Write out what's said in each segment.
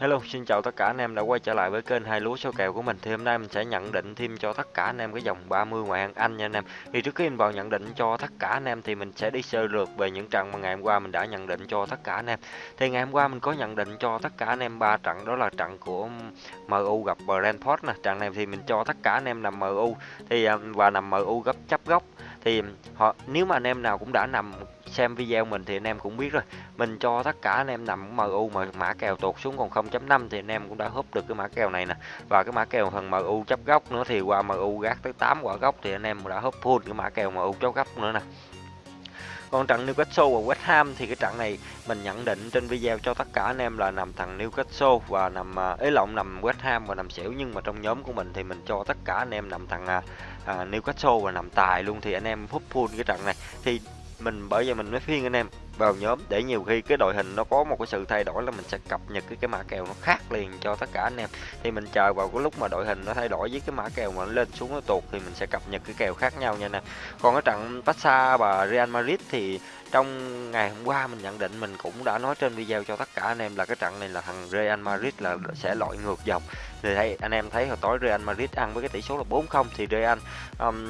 Hello, xin chào tất cả anh em đã quay trở lại với kênh hai lúa số kèo của mình. Thì hôm nay mình sẽ nhận định thêm cho tất cả anh em cái dòng 30 ngoại hạng Anh nha anh em. Thì trước khi mình vào nhận định cho tất cả anh em thì mình sẽ đi sơ lược về những trận mà ngày hôm qua mình đã nhận định cho tất cả anh em. Thì ngày hôm qua mình có nhận định cho tất cả anh em ba trận đó là trận của MU gặp Brentford nè. Trận này thì mình cho tất cả anh em nằm MU thì à, và nằm MU gấp chấp góc thì họ nếu mà anh em nào cũng đã nằm xem video mình thì anh em cũng biết rồi. Mình cho tất cả anh em nằm MU mà mã kèo tụt xuống còn 0.5 thì anh em cũng đã húp được cái mã kèo này nè. Và cái mã kèo phần MU chấp góc nữa thì qua MU gác tới 8 quả góc thì anh em đã húp full cái mã kèo MU chấp góc nữa nè. Còn trận Newcastle và West Ham thì cái trận này mình nhận định trên video cho tất cả anh em là nằm thằng Newcastle và nằm ấy à, lộn nằm West Ham và nằm xỉu. Nhưng mà trong nhóm của mình thì mình cho tất cả anh em nằm thằng à, à, Newcastle và nằm tài luôn thì anh em húp full cái trận này. Thì mình bởi vì mình mới phiên anh em vào nhóm để nhiều khi cái đội hình nó có một cái sự thay đổi là mình sẽ cập nhật cái cái mã kèo nó khác liền cho tất cả anh em. Thì mình chờ vào cái lúc mà đội hình nó thay đổi với cái mã kèo mà nó lên xuống nó tuột thì mình sẽ cập nhật cái kèo khác nhau nha nè còn cái trận Barca và Real Madrid thì trong ngày hôm qua mình nhận định mình cũng đã nói trên video cho tất cả anh em là cái trận này là thằng Real Madrid là sẽ loại ngược dòng. Thì thấy anh em thấy hồi tối Real Madrid ăn với cái tỷ số là 4-0 thì Real um,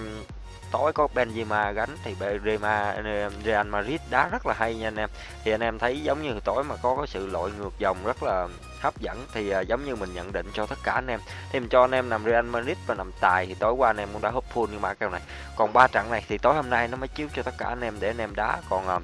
tối có Benzema gánh thì Benzema Real Madrid đá rất là hay nha anh em. Thì anh em thấy giống như tối mà có cái sự lội ngược dòng rất là hấp dẫn thì uh, giống như mình nhận định cho tất cả anh em. Thì mình cho anh em nằm Real Madrid và nằm tài thì tối qua anh em cũng đã hấp full như mã kèo này. Còn ba trận này thì tối hôm nay nó mới chiếu cho tất cả anh em để anh em đá. Còn uh,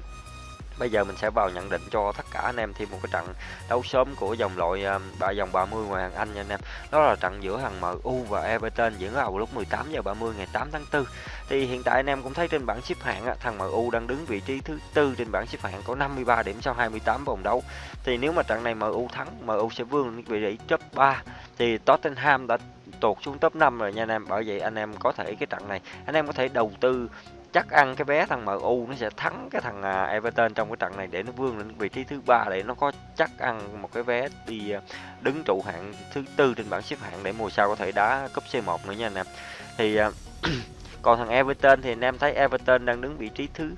Bây giờ mình sẽ vào nhận định cho tất cả anh em thêm một cái trận đấu sớm của dòng loại ờ, ba dòng 30 ngoài hàng Anh nha anh em. Đó là trận giữa thằng MU và Everton diễn ra vào lúc 18 giờ 30 ngày 8 tháng 4. Thì hiện tại anh em cũng thấy trên bảng xếp hạng thằng MU đang đứng vị trí thứ tư trên bảng xếp hạng có 53 điểm sau 28 vòng đấu. Thì nếu mà trận này MU thắng, MU sẽ vươn lên vị trí top 3 thì Tottenham đã tụt xuống top 5 rồi nha anh em. Bởi vậy anh em có thể cái trận này anh em có thể đầu tư chắc ăn cái vé thằng MU nó sẽ thắng cái thằng à, Everton trong cái trận này để nó vươn lên vị trí thứ ba để nó có chắc ăn một cái vé đi à, đứng trụ hạng thứ tư trên bảng xếp hạng để mùa sau có thể đá cúp C1 nữa nha anh em. Thì à, còn thằng Everton thì anh em thấy Everton đang đứng vị trí thứ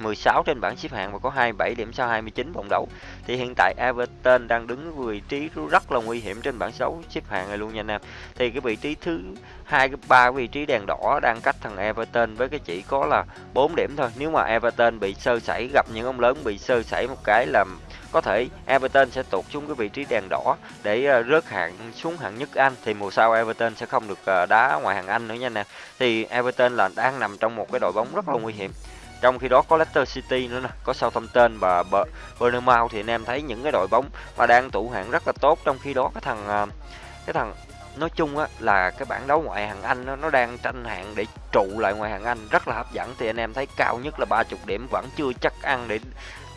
16 trên bảng xếp hạng và có 27 điểm sau 29 vòng đấu. Thì hiện tại Everton đang đứng vị trí rất là nguy hiểm trên bảng đấu xếp hạng này luôn nha anh em. Thì cái vị trí thứ hai, cái ba vị trí đèn đỏ đang cách thằng Everton với cái chỉ có là 4 điểm thôi. Nếu mà Everton bị sơ sẩy, gặp những ông lớn bị sơ sẩy một cái là có thể Everton sẽ tụt xuống cái vị trí đèn đỏ để ờ, rớt hạng xuống hạng nhất Anh thì mùa sau Everton sẽ không được ờ, đá ngoài hạng Anh nữa nha nè. Thì Everton là đang nằm trong một cái đội bóng rất là nguy hiểm trong khi đó có Leicester City nữa nè có Southampton và Bournemouth thì anh em thấy những cái đội bóng mà đang tụ hạng rất là tốt. Trong khi đó cái thằng à, cái thằng nói chung á là cái bảng đấu ngoại hạng Anh nó, nó đang tranh hạng để trụ lại ngoại hạng Anh rất là hấp dẫn. Thì anh em thấy cao nhất là 30 điểm vẫn chưa chắc ăn để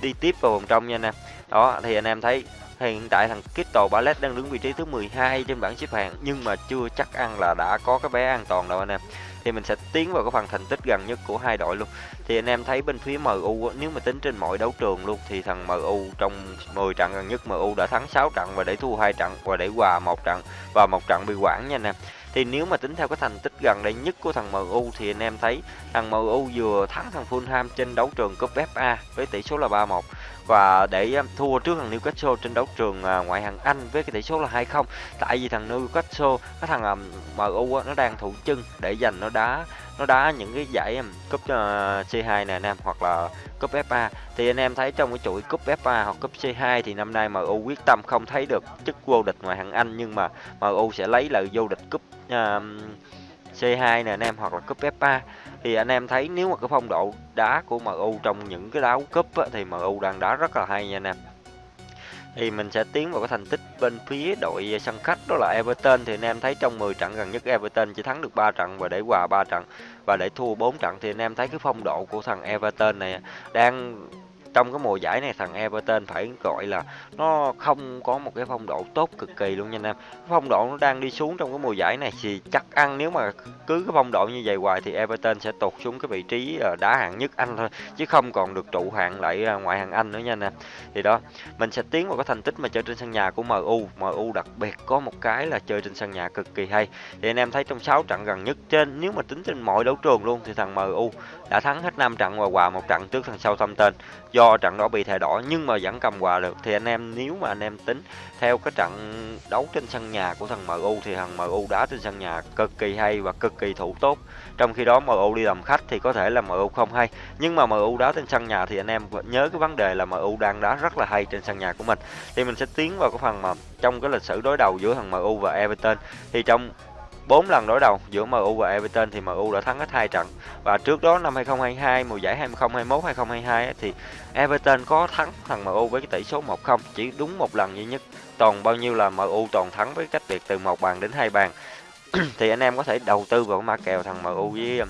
đi tiếp vào vòng trong nha anh em. Đó thì anh em thấy hiện tại thằng Crystal Palace đang đứng vị trí thứ 12 trên bảng xếp hạng nhưng mà chưa chắc ăn là đã có cái vé an toàn đâu anh em thì mình sẽ tiến vào cái phần thành tích gần nhất của hai đội luôn. Thì anh em thấy bên phía MU nếu mà tính trên mọi đấu trường luôn, thì thằng MU trong 10 trận gần nhất MU đã thắng 6 trận và để thua hai trận và để hòa một trận, và một trận bị quản nha anh em thì nếu mà tính theo cái thành tích gần đây nhất của thằng MU thì anh em thấy thằng MU vừa thắng thằng Fulham trên đấu trường cúp FA với tỷ số là 3-1 và để um, thua trước thằng Newcastle trên đấu trường à, ngoại hạng Anh với cái tỷ số là 2-0 tại vì thằng Newcastle, cái thằng um, MU nó đang thủ chân để giành nó đá nó đá những cái giải cúp ờ, C2 này anh em hoặc là cúp FA thì anh em thấy trong cái chuỗi cúp FA hoặc cúp C2 thì năm nay MU quyết tâm không thấy được chức vô địch ngoại hạng Anh nhưng mà MU sẽ lấy lại vô địch cúp uh, C2 nè anh em hoặc là cúp FA thì anh em thấy nếu mà cái phong độ đá của MU trong những cái đấu cúp á, thì MU đang đá rất là hay nha anh em thì mình sẽ tiến vào cái thành tích bên phía đội sân khách, đó là Everton. Thì anh em thấy trong 10 trận gần nhất Everton chỉ thắng được 3 trận và để hòa 3 trận và để thua 4 trận, thì anh em thấy cái phong độ của thằng Everton này đang trong cái mùa giải này, thằng Everton phải gọi là nó không có một cái phong độ tốt cực kỳ luôn nha anh em. Phong độ nó đang đi xuống trong cái mùa giải này thì chắc ăn, nếu mà cứ cái phong độ như vậy hoài thì Everton sẽ tụt xuống cái vị trí ờ, đá hạng nhất Anh thôi, chứ không còn được trụ hạng lại ờ, ngoại hạng Anh nữa nha anh em. Thì đó, mình sẽ tiến vào cái thành tích mà chơi trên sân nhà của MU MU đặc biệt có một cái là chơi trên sân nhà cực kỳ hay. Thì anh em thấy trong 6 trận gần nhất trên, nếu mà tính trên mọi đấu trường luôn thì thằng MU đã thắng hết 5 trận và hòa một trận trước thằng sau do tên do trận đó bị thẻ đỏ nhưng mà vẫn cầm hòa được. Thì anh em, nếu mà anh em tính theo cái trận đấu trên sân nhà của thằng MU thì thằng MU đá trên sân nhà cực kỳ hay và cực kỳ thủ tốt. Trong khi đó MU đi làm khách thì có thể là MU không hay. Nhưng mà MU đá trên sân nhà thì anh em nhớ cái vấn đề là MU đang đá rất là hay trên sân nhà của mình. Thì mình sẽ tiến vào cái phần mà trong cái lịch sử đối đầu giữa thằng MU và Everton. Thì trong 4 lần đối đầu giữa MU và Everton thì MU đã thắng hết hai trận. Và trước đó năm 2022 mùa giải 2021 2022 thì Everton có thắng thằng MU với cái tỷ số 1-0, chỉ đúng một lần duy nhất. Toàn bao nhiêu là MU toàn thắng với cách biệt từ một bàn đến hai bàn. thì anh em có thể đầu tư vào cái mã kèo thằng MU với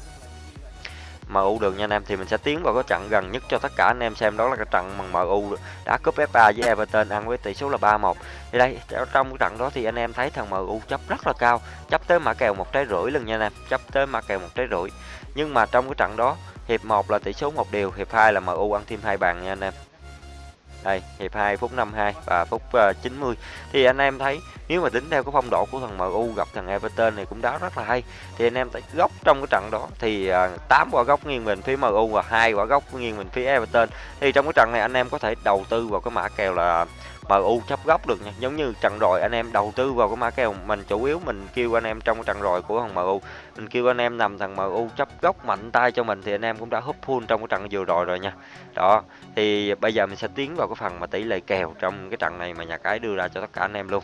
MU được nha anh em. Thì mình sẽ tiến vào cái trận gần nhất cho tất cả anh em xem. Đó là cái trận mà MU đã cúp FA với Everton, ăn với tỷ số là 3-1 thì đây trong cái trận đó thì anh em thấy thằng MU chấp rất là cao. Chấp tới mã kèo một trái rưỡi lần nha anh em. Chấp tới mã kèo một trái rưỡi. Nhưng mà trong cái trận đó, hiệp 1 là tỷ số một điều, hiệp 2 là MU ăn thêm hai bàn nha anh em đây hiệp 2 phút 52 và phút ờ, uh, 90 thì anh em thấy nếu mà tính theo cái phong độ của thằng MU gặp thằng Everton này cũng đá rất là hay. Thì anh em thấy góc trong cái trận đó thì ờ, uh, 8 quả góc nghiêng mình phía MU và hai quả góc nghiêng mình phía Everton. Thì trong cái trận này anh em có thể đầu tư vào cái mã kèo là MU chấp góc được nha. Giống như trận rồi anh em đầu tư vào cái mã kèo, mình chủ yếu mình kêu anh em trong cái trận rồi của thằng MU mình kêu anh em nằm thằng MU chấp góc mạnh tay cho mình thì anh em cũng đã húp full trong cái trận vừa rồi rồi nha. Đó, thì bây giờ mình sẽ tiến vào cái phần mà tỷ lệ kèo trong cái trận này mà nhà cái đưa ra cho tất cả anh em luôn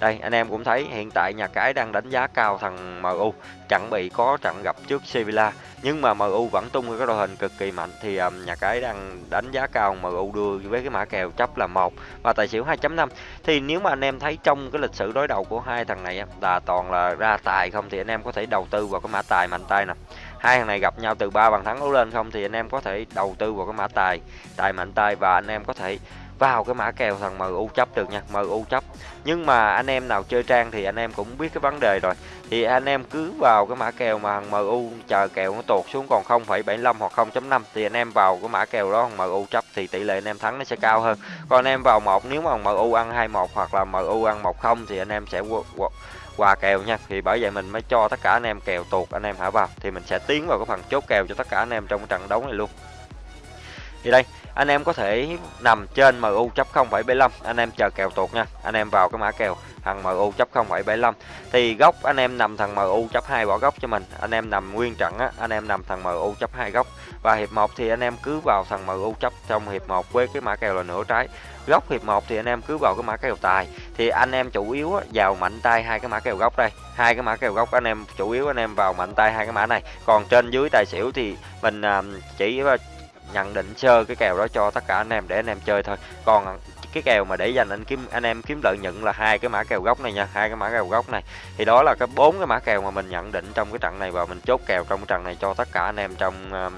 đây anh em cũng thấy hiện tại nhà cái đang đánh giá cao thằng MU chuẩn bị có trận gặp trước Sevilla nhưng mà MU vẫn tung cái đội hình cực kỳ mạnh. Thì um, nhà cái đang đánh giá cao MU đưa với cái mã kèo chấp là một và tài xỉu 2.5 thì nếu mà anh em thấy trong cái lịch sử đối đầu của hai thằng này là toàn là ra tài không thì anh em có thể đầu tư vào cái mã tài mạnh tay nè. Hai thằng này gặp nhau từ ba bàn thắng đấu lên không thì anh em có thể đầu tư vào cái mã tài tài mạnh tay và anh em có thể vào cái mã kèo thằng MU chấp được nha MU chấp nhưng mà anh em nào chơi trang thì anh em cũng biết cái vấn đề rồi thì anh em cứ vào cái mã kèo mà thằng MU chờ kèo nó tụt xuống còn 0,75 hoặc 0.5 thì anh em vào cái mã kèo đó thằng MU chấp thì tỷ lệ anh em thắng nó sẽ cao hơn còn anh em vào một nếu mà thằng MU ăn 21 hoặc là MU ăn 10 thì anh em sẽ qua kèo nha thì bởi vậy mình mới cho tất cả anh em kèo tuột anh em hả vào thì mình sẽ tiến vào cái phần chốt kèo cho tất cả anh em trong trận đấu này luôn thì đây anh em có thể nằm trên MU chấp 0,75 anh em chờ kèo tuột nha. Anh em vào cái mã kèo thằng MU chấp 0,75 thì góc anh em nằm thằng MU chấp hai bỏ góc cho mình. Anh em nằm nguyên trận á anh em nằm thằng MU chấp hai góc. Và hiệp 1 thì anh em cứ vào thằng MU chấp trong hiệp 1 với cái mã kèo là nửa trái. Góc hiệp 1 thì anh em cứ vào cái mã kèo tài. Thì anh em chủ yếu á, vào mạnh tay hai cái mã kèo góc đây. Hai cái mã kèo góc anh em chủ yếu anh em vào mạnh tay hai cái mã này. Còn trên dưới tài xỉu thì mình à, chỉ nhận định sơ cái kèo đó cho tất cả anh em để anh em chơi thôi. Còn cái kèo mà để dành anh kiếm anh em kiếm lợi nhuận là hai cái mã kèo gốc này nha hai cái mã kèo gốc này. Thì đó là cái bốn cái mã kèo mà mình nhận định trong cái trận này và mình chốt kèo trong cái trận này cho tất cả anh em trong um,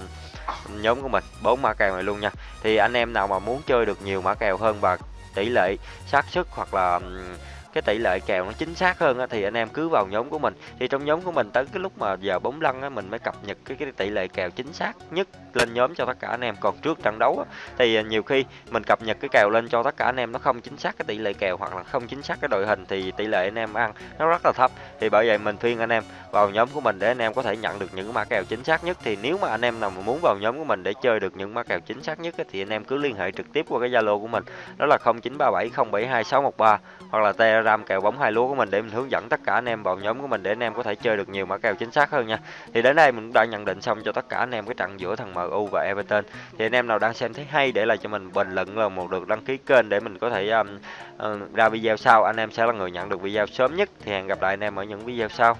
nhóm của mình. Bốn mã kèo này luôn nha. Thì anh em nào mà muốn chơi được nhiều mã kèo hơn và tỷ lệ xác suất hoặc là um, cái tỷ lệ kèo nó chính xác hơn á, thì anh em cứ vào nhóm của mình. Thì trong nhóm của mình tới cái lúc mà giờ bóng lăn á, mình mới cập nhật cái, cái tỷ lệ kèo chính xác nhất lên nhóm cho tất cả anh em. Còn trước trận đấu á, thì à, nhiều khi mình cập nhật cái kèo lên cho tất cả anh em nó không chính xác cái tỷ lệ kèo hoặc là không chính xác cái đội hình thì tỷ lệ anh em ăn nó rất là thấp. Thì bởi vậy mình khuyên anh em vào nhóm của mình để anh em có thể nhận được những mã kèo chính xác nhất. Thì nếu mà anh em nào mà muốn vào nhóm của mình để chơi được những mã kèo chính xác nhất thì anh em cứ liên hệ trực tiếp qua cái Zalo của mình đó là 0937072613 hoặc là Telegram kèo bóng hai lúa của mình để mình hướng dẫn tất cả anh em vào nhóm của mình để anh em có thể chơi được nhiều mã kèo chính xác hơn nha. Thì đến đây mình cũng đã nhận định xong cho tất cả anh em cái trận giữa thằng MU và Everton. Thì anh em nào đang xem thấy hay để lại cho mình bình luận là một lượt đăng ký kênh để mình có thể um, uh, ra video sau anh em sẽ là người nhận được video sớm nhất. Thì hẹn gặp lại anh em ở những video sau.